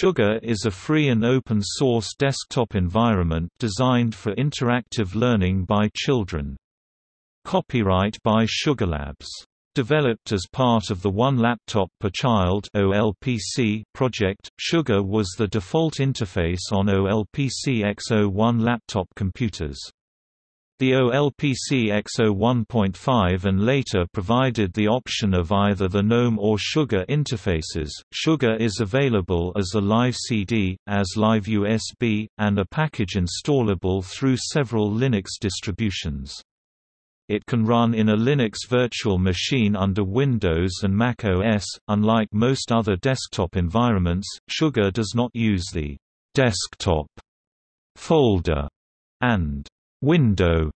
Sugar is a free and open-source desktop environment designed for interactive learning by children. Copyright by Sugarlabs. Developed as part of the One Laptop Per Child (OLPC) project, Sugar was the default interface on OLPC XO-1 laptop computers. The OLPC XO-1.5 and later provided the option of either the GNOME or Sugar interfaces. Sugar is available as a live CD, as live USB, and a package installable through several Linux distributions. It can run in a Linux virtual machine under Windows and Mac OS. Unlike most other desktop environments, Sugar does not use the desktop folder and window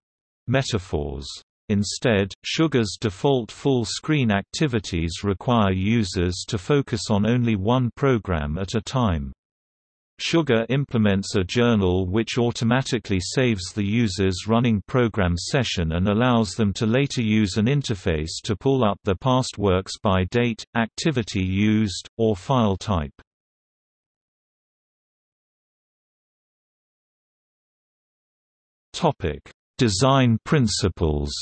metaphors. Instead, Sugar's default full-screen activities require users to focus on only one program at a time. Sugar implements a journal which automatically saves the user's running program session and allows them to later use an interface to pull up their past works by date, activity used, or file type. Topic: Design principles.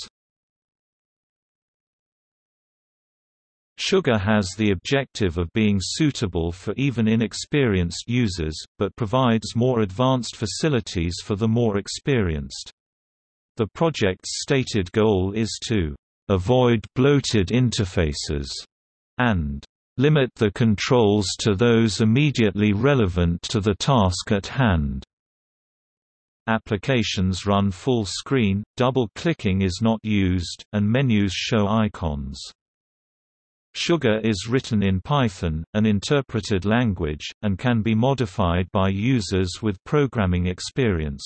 Sugar has the objective of being suitable for even inexperienced users, but provides more advanced facilities for the more experienced. The project's stated goal is to avoid bloated interfaces and limit the controls to those immediately relevant to the task at hand. Applications run full screen, double-clicking is not used, and menus show icons. Sugar is written in Python, an interpreted language, and can be modified by users with programming experience.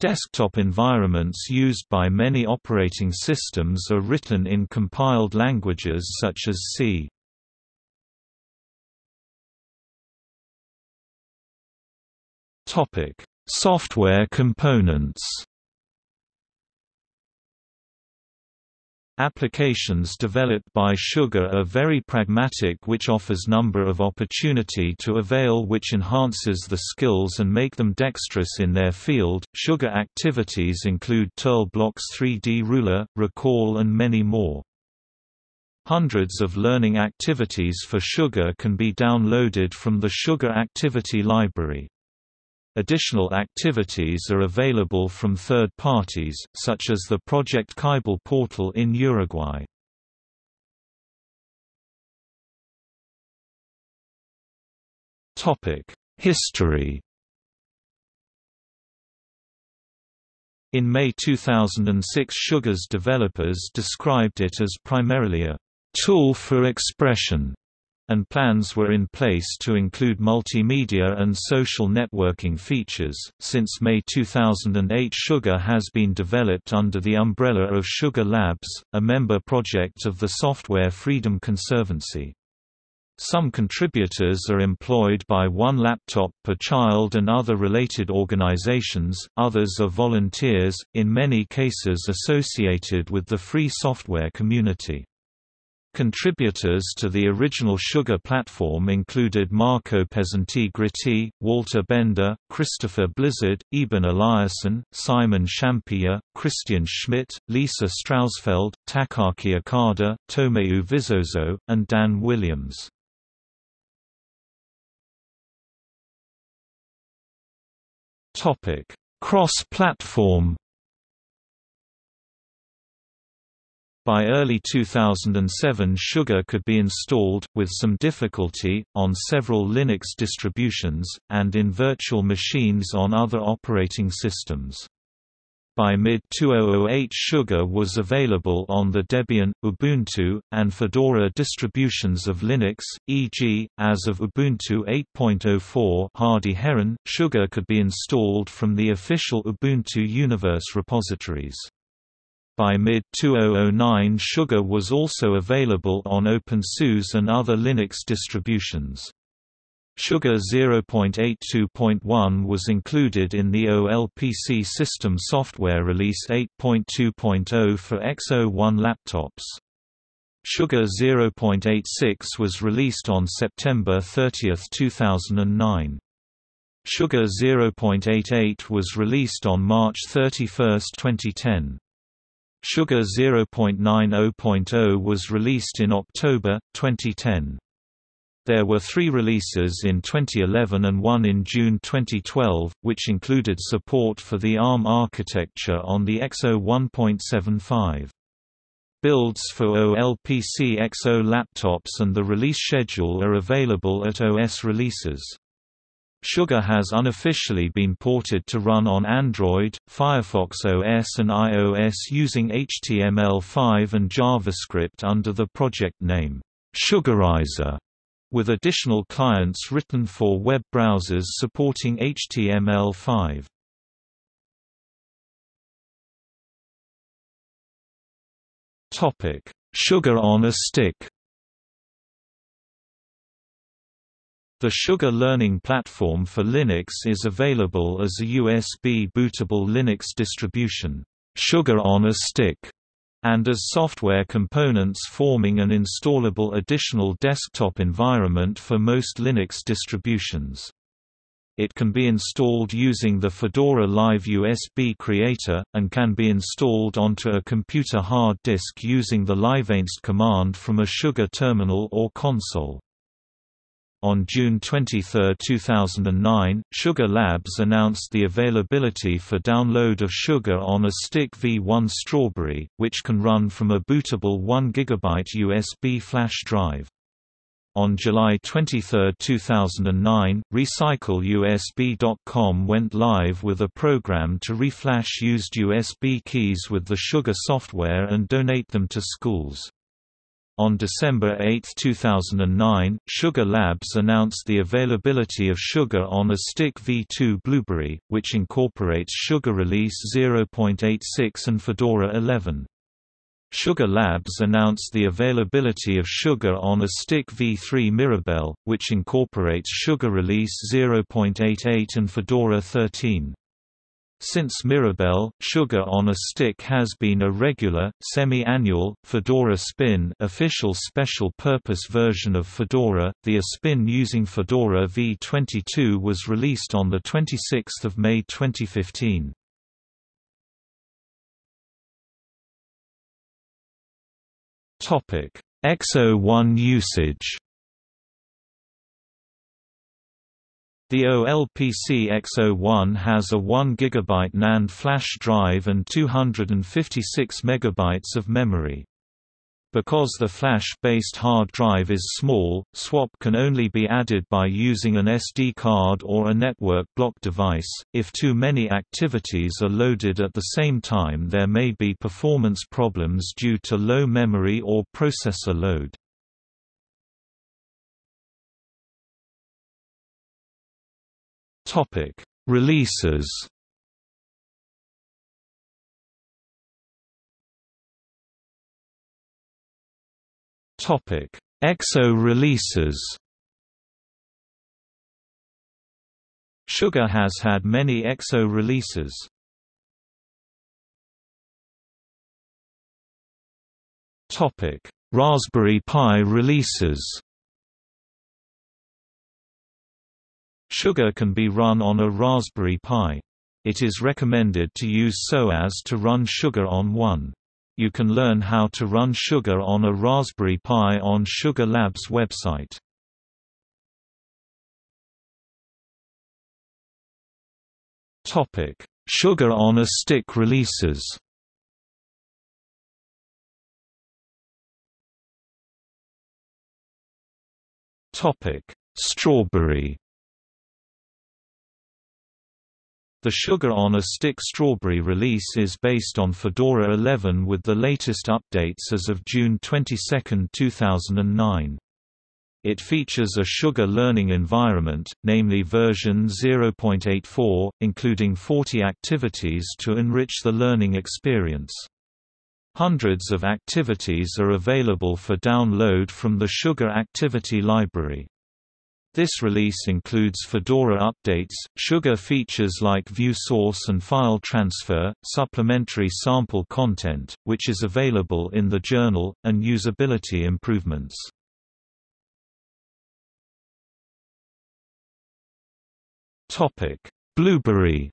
Desktop environments used by many operating systems are written in compiled languages such as C. Topic: Software components Applications developed by Sugar are very pragmatic which offers number of opportunity to avail which enhances the skills and make them dexterous in their field. Sugar activities include TurtleBlocks 3D Ruler, Recall and many more. Hundreds of learning activities for Sugar can be downloaded from the Sugar Activity Library. Additional activities are available from third parties, such as the Project Ceibal portal in Uruguay. History In May 2006 Sugar's developers described it as primarily a «tool for expression» and plans were in place to include multimedia and social networking features. Since May 2008, Sugar has been developed under the umbrella of Sugar Labs, a member project of the Software Freedom Conservancy. Some contributors are employed by One Laptop Per Child and other related organizations, others are volunteers, in many cases associated with the free software community. Contributors to the original Sugar platform included Marco Pesenti-Gritti, Walter Bender, Christopher Blizzard, Eben Eliason, Simon Schampijer, Christian Schmidt, Lisa Strausfeld, Takaaki Okada, Tomeu Vizoso, and Dan Williams. Cross-platform By early 2007 Sugar could be installed, with some difficulty, on several Linux distributions, and in virtual machines on other operating systems. By mid-2008 Sugar was available on the Debian, Ubuntu, and Fedora distributions of Linux, e.g., as of Ubuntu 8.04 Hardy Heron, Sugar could be installed from the official Ubuntu Universe repositories. By mid-2009 Sugar was also available on OpenSUSE and other Linux distributions. Sugar 0.82.1 was included in the OLPC system software release 8.2.0 for XO-1 laptops. Sugar 0.86 was released on September 30, 2009. Sugar 0.88 was released on March 31, 2010. Sugar 0.90.0 was released in October, 2010. There were three releases in 2011 and one in June 2012, which included support for the ARM architecture on the XO 1.75. Builds for OLPC XO laptops and the release schedule are available at OS releases. Sugar has unofficially been ported to run on Android, Firefox OS and iOS using HTML5 and JavaScript under the project name, Sugarizer with additional clients written for web browsers supporting HTML5. Topic: Sugar on a stick. The Sugar Learning Platform for Linux is available as a USB bootable Linux distribution, Sugar on a Stick, and as software components forming an installable additional desktop environment for most Linux distributions. It can be installed using the Fedora Live USB Creator, and can be installed onto a computer hard disk using the liveinst command from a Sugar terminal or console. On June 23, 2009, Sugar Labs announced the availability for download of Sugar on a Stick V1 Strawberry, which can run from a bootable 1 GB USB flash drive. On July 23, 2009, RecycleUSB.com went live with a program to reflash used USB keys with the Sugar software and donate them to schools. On December 8, 2009, Sugar Labs announced the availability of Sugar on a Stick V2 Blueberry, which incorporates Sugar Release 0.86 and Fedora 11. Sugar Labs announced the availability of Sugar on a Stick V3 Mirabelle, which incorporates Sugar Release 0.88 and Fedora 13. Since Mirabelle, Sugar on a Stick has been a regular, semi-annual, Fedora Spin official special-purpose version of Fedora. The A Spin using Fedora v22 was released on 26 May 2015. XO 1 usage The OLPC XO-1 has a 1 GB NAND flash drive and 256 MB of memory. Because the flash-based hard drive is small, swap can only be added by using an SD card or a network block device. If too many activities are loaded at the same time there may be performance problems due to low memory or processor load. Topic: Releases. Topic: XO releases. Sugar has had many XO releases. Topic: Raspberry Pi releases. Sugar can be run on a Raspberry Pi. It is recommended to use SOAS to run Sugar on one. You can learn how to run Sugar on a Raspberry Pi on Sugar Labs website. Topic: Sugar on a Stick releases. Topic: Strawberry The Sugar on a Stick Strawberry release is based on Fedora 11 with the latest updates as of June 22, 2009. It features a Sugar learning environment, namely version 0.84, including 40 activities to enrich the learning experience. Hundreds of activities are available for download from the Sugar Activity Library. This release includes Fedora updates, Sugar features like view source and file transfer, supplementary sample content, which is available in the journal, and usability improvements. Blueberry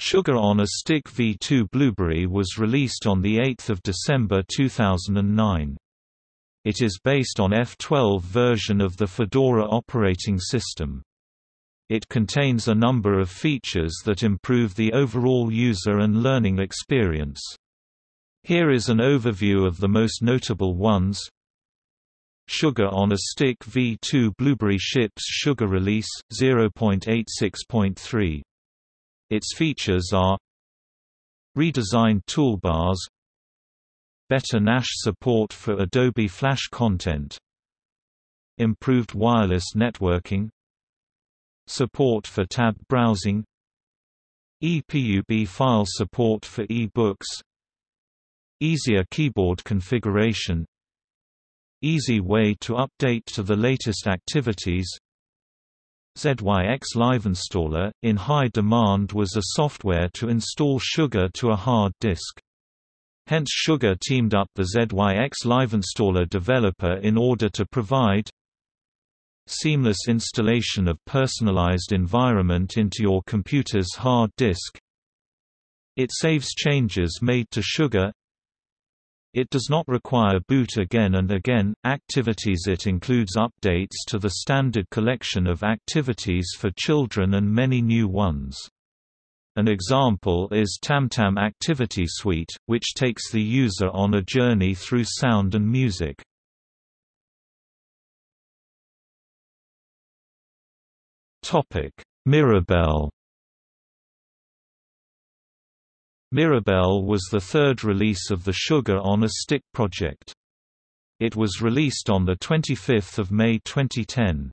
Sugar on a Stick V2 Blueberry was released on 8 December 2009. It is based on F12 version of the Fedora operating system. It contains a number of features that improve the overall user and learning experience. Here is an overview of the most notable ones. Sugar on a Stick V2 Blueberry ships Sugar Release 0.86.3. Its features are redesigned toolbars, better Gnash support for Adobe Flash content, improved wireless networking, support for tab browsing, EPUB file support for e-books, easier keyboard configuration, easy way to update to the latest activities, ZYX Live Installer, in high demand was a software to install Sugar to a hard disk. Hence Sugar teamed up the ZYX Live Installer developer in order to provide seamless installation of personalized environment into your computer's hard disk. It saves changes made to Sugar. It does not require boot again and again. Activities It includes updates to the standard collection of activities for children and many new ones. An example is TamTam Activity Suite, which takes the user on a journey through sound and music. Mirabelle Mirabelle was the third release of the Sugar on a Stick project. It was released on 25 May 2010.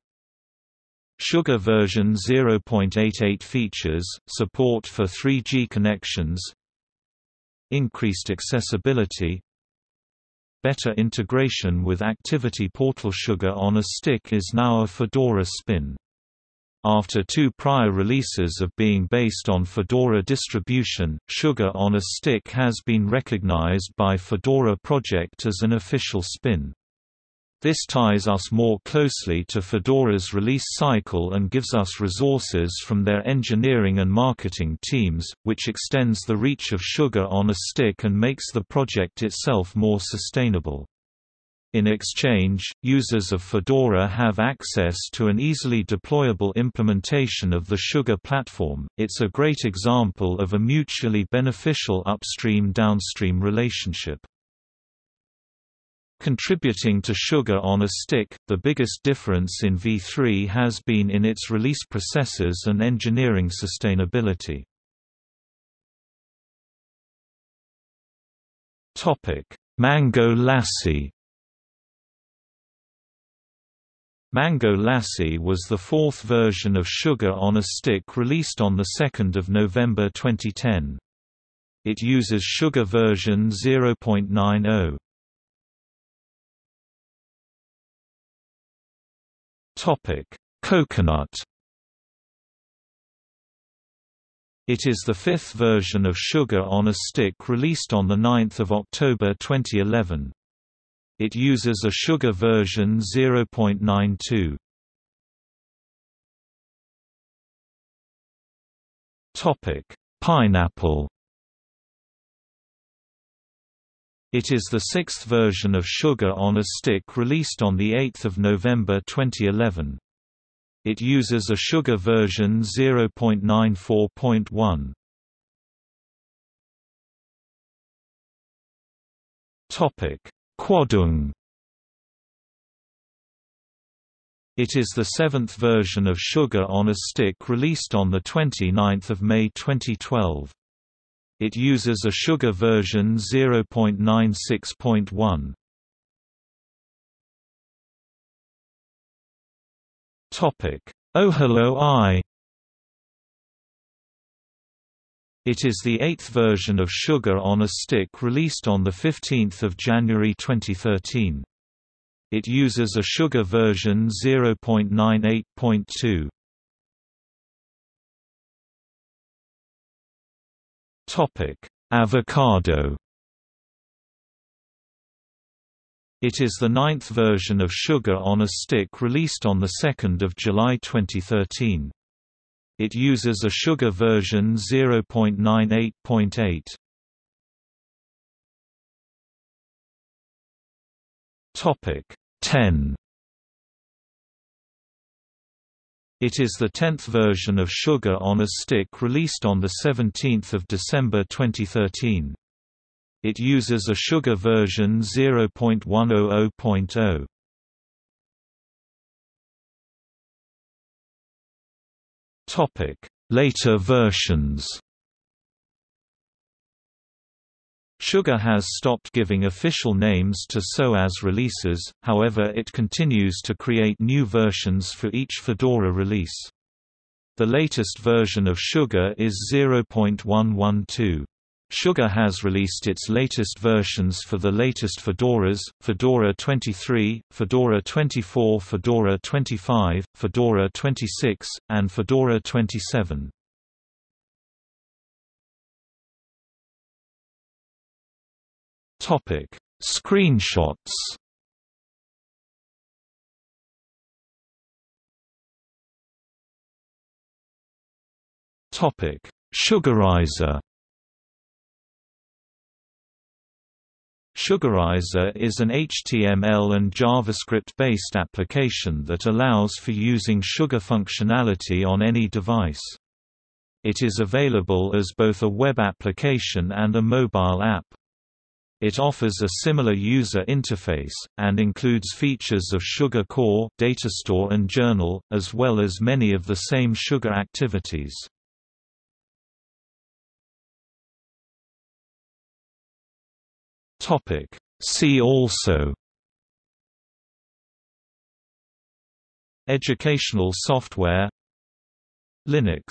Sugar version 0.88 features, support for 3G connections Increased accessibility Better integration with Activity Portal Sugar on a Stick is now a Fedora spin. After two prior releases of being based on Fedora distribution, Sugar on a Stick has been recognized by Fedora Project as an official spin. This ties us more closely to Fedora's release cycle and gives us resources from their engineering and marketing teams, which extends the reach of Sugar on a Stick and makes the project itself more sustainable. In exchange, users of Fedora have access to an easily deployable implementation of the Sugar platform. It's a great example of a mutually beneficial upstream-downstream relationship. Contributing to Sugar on a Stick, the biggest difference in V3 has been in its release processes and engineering sustainability. Mango Lassi Mango Lassi was the fourth version of Sugar on a Stick released on 2 November 2010. It uses Sugar version 0.90. Topic: Coconut. It is the fifth version of Sugar on a Stick released on 9 October 2011. It uses a Sugar version 0.92. Topic: Pineapple. It is the sixth version of Sugar on a Stick released on 8 November 2011. It uses a Sugar version 0.94.1. Quandong It is the seventh version of Sugar on a Stick released on 29 May 2012. It uses a Sugar version 0.96.1. Topic: Ohelo I. It is the eighth version of Sugar on a Stick released on 15 January 2013. It uses a sugar version 0.98.2. Topic: Avocado. It is the ninth version of Sugar on a Stick released on 2 July 2013. It uses a sugar version 0.98.8. Topic 10 It is the tenth version of Sugar on a Stick released on 17 December 2013. It uses a Sugar version 0.100.0. Topic: Later versions Sugar has stopped giving official names to SOAS releases, however it continues to create new versions for each Fedora release. The latest version of Sugar is 0.112. Sugar has released its latest versions for the latest Fedoras, Fedora 23, Fedora 24 Fedora 25, Fedora 26, and Fedora 27. Topic: Screenshots. Topic: Sugarizer. Sugarizer is an HTML and JavaScript-based application that allows for using Sugar functionality on any device. It is available as both a web application and a mobile app. It offers a similar user interface, and includes features of Sugar Core, Datastore and Journal, as well as many of the same Sugar activities. See also Educational software Linux